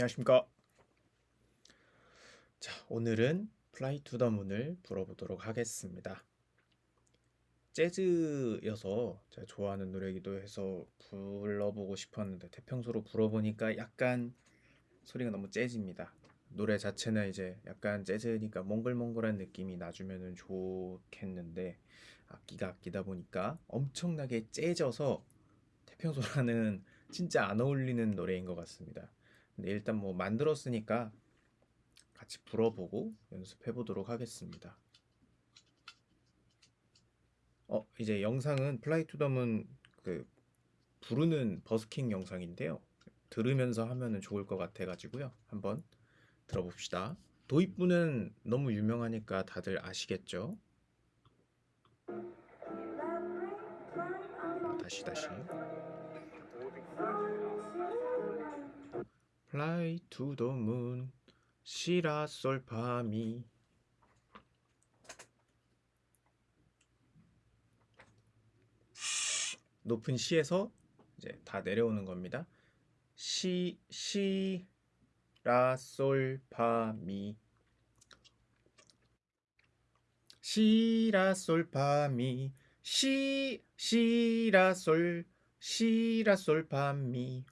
안녕하십니까. 자, 오늘은 Fly to the Moon을 불어보도록 하겠습니다. 재즈여서 제가 좋아하는 노래이기도 해서 불러보고 싶었는데 태평소로 불어보니까 약간 소리가 너무 째집니다. 노래 자체는 이제 약간 재즈니까 몽글몽글한 느낌이 나주면은 좋겠는데 악기가 악기다 보니까 엄청나게 째져서 태평소라는 진짜 안 어울리는 노래인 것 같습니다. 근데 일단 뭐 만들었으니까 같이 불어보고 연습해 보도록 하겠습니다. 어, 이제 영상은 Fly to the Moon은 그 부르는 버스킹 영상인데요. 들으면서 하면은 좋을 것 같아 가지고요. 한번 들어봅시다. 도입부는 너무 유명하니까 다들 아시겠죠? 다시 다시. Fly to the moon 시라 솔파미 높은 시에서 이제 다 내려오는 겁니다. 시, 시, 라, 솔, 파, 미. 시, 라, 솔, 파, 미. 시, 시, 라, 솔, 시, 라, 솔, 파, 미.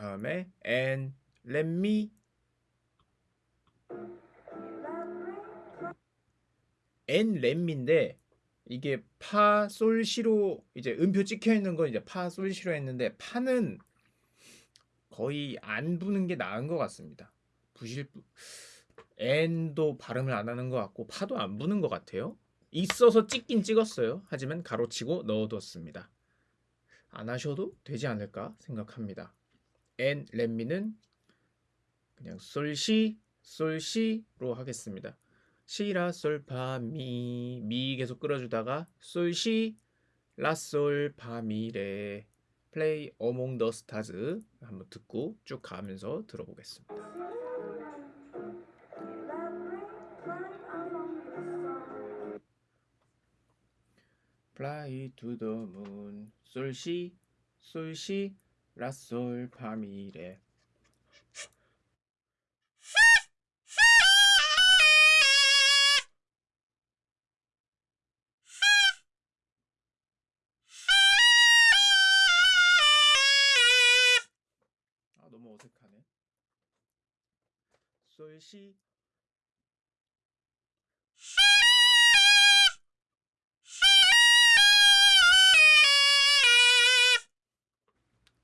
다음에 and let me let me인데 이게 파, 솔, 시로 이제 음표 찍혀 있는 건 이제 파, 솔, 시로 했는데 파는 거의 안 부는 게 나은 것 같습니다. 부실 n도 발음을 안 하는 것 같고 파도 안 부는 것 같아요. 있어서 찍긴 찍었어요. 하지만 가로치고 넣어뒀습니다. 안 하셔도 되지 않을까 생각합니다. And 렛미는 그냥 솔시 솔시로 하겠습니다. 시라 솔파 미, 미 계속 끌어주다가 솔시 라솔 파미레 플레이 어몽 더 스타즈 한번 듣고 쭉 가면서 들어보겠습니다. To the moon 솔시 솔시 라솔 파미레 아 너무 어색하네. 솔시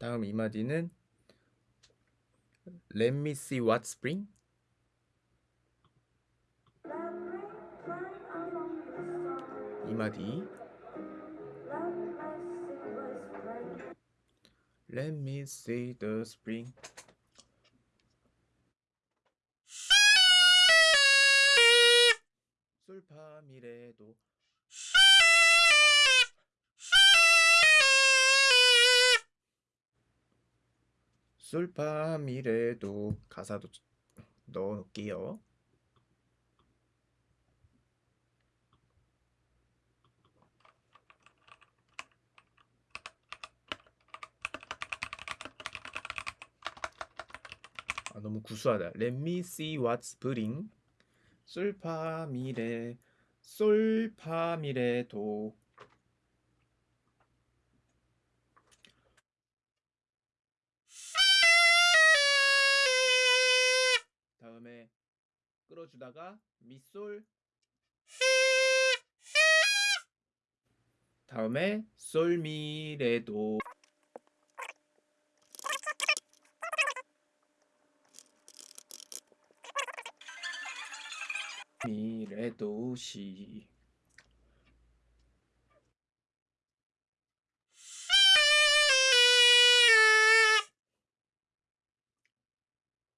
다음 이 마디는 Let me see what spring 이 마디 Let me see the spring 솔파미레도 솔파미레도 가사도 넣어 놓을게요. 아, 너무 구수하다. Let me see what's spring. 솔파미레 솔파미레도 끌어주다가 미솔. 다음에 솔미레도. 미레도시.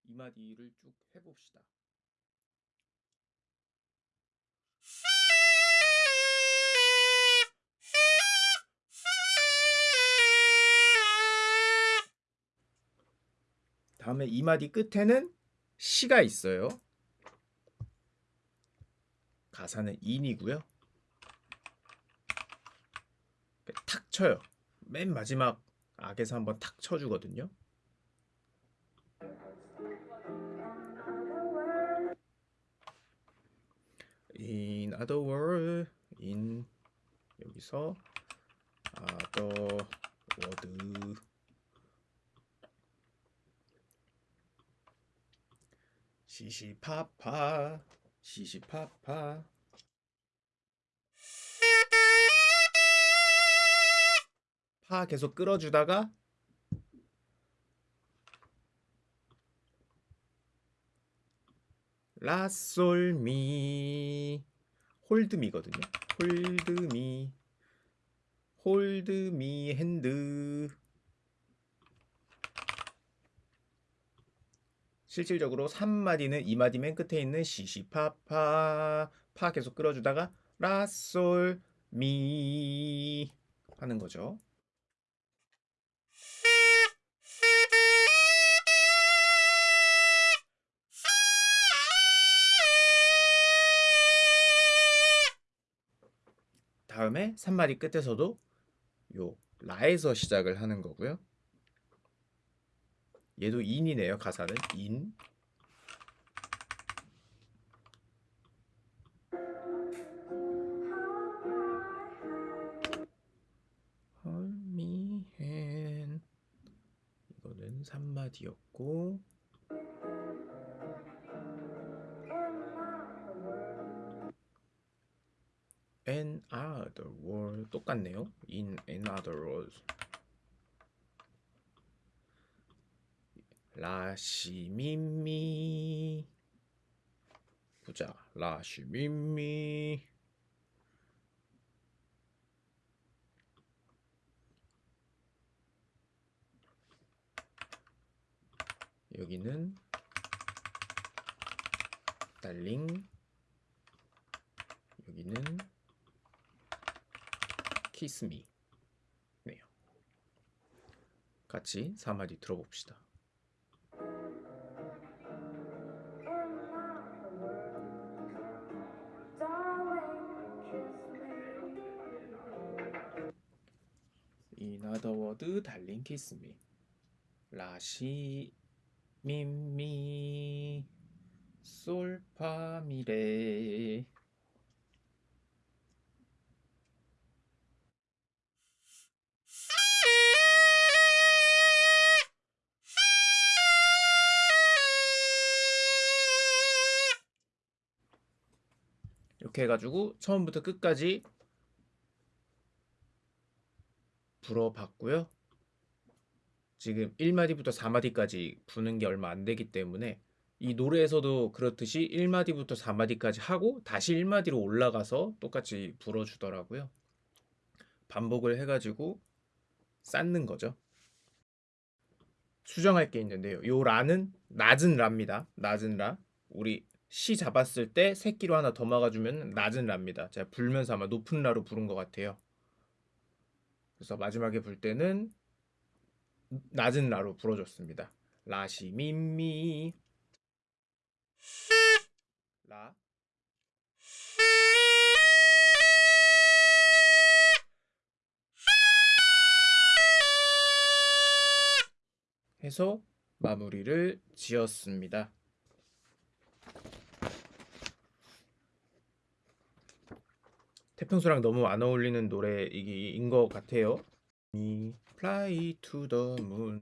이 마디를 쭉 해봅시다. 다음에 이 마디 끝에는 시가 있어요. 가사는 인이고요. 탁 쳐요. 맨 마지막 악에서 한번 탁 쳐주거든요. In other world, in 여기서 other 시시파파 시시파파 파 계속 끌어주다가 라솔미 Hold my거든요. Hold my hold my hand 실질적으로 3마디는 2마디 맨 끝에 있는 시시파파 파 계속 끌어주다가 라솔 미 하는 거죠. 다음에 3마디 끝에서도 요 라에서 시작을 하는 거고요. 얘도 인이네요. 가사는 인. 이거는 3마디였고 another world 똑같네요. in another world 라시미미. 보자. 라시미미. 여기는 달링. 여기는 키스미 네요. 같이 4마디 들어봅시다 이나더 워드 달링 키스미 라시 미미. 솔파미레. 이렇게 해가지고 처음부터 끝까지 불어봤고요. 지금 1마디부터 4마디까지 부는 게 얼마 안 되기 때문에 이 노래에서도 그렇듯이 1마디부터 4마디까지 하고 다시 1마디로 올라가서 똑같이 불어주더라고요. 반복을 해가지고 쌓는 거죠. 수정할 게 있는데요. 요 라는 낮은 라입니다. 낮은 라. 우리 시 잡았을 때 새끼로 하나 더 막아주면 낮은 라입니다. 제가 불면서 아마 높은 라로 부른 것 같아요. 그래서 마지막에 불 때는 낮은 라로 불어줬습니다. 라시 미미 라 해서 마무리를 지었습니다. 평소랑 너무 안 어울리는 노래인 것 같아요. Fly to the moon